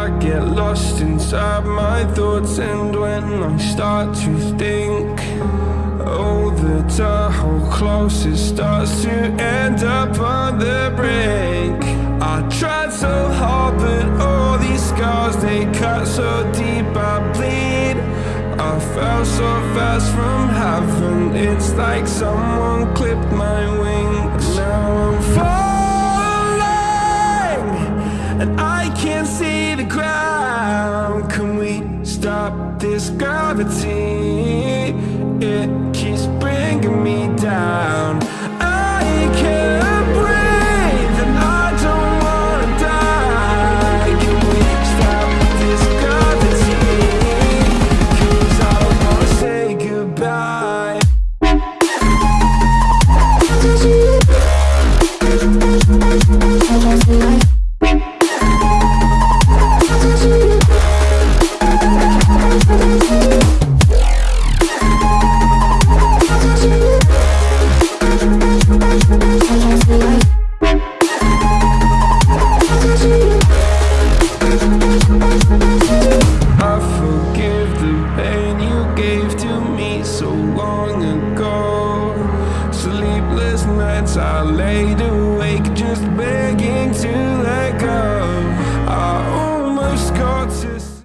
I get lost inside my thoughts And when I start to think Oh, the Tahoe closest starts to end up on the brink. I tried so hard, but all these scars, they cut so deep I bleed. I fell so fast from heaven It's like someone clipped my wings. Now And I can't see the ground Can we stop this gravity? It keeps bringing me down so long ago. Sleepless nights I laid awake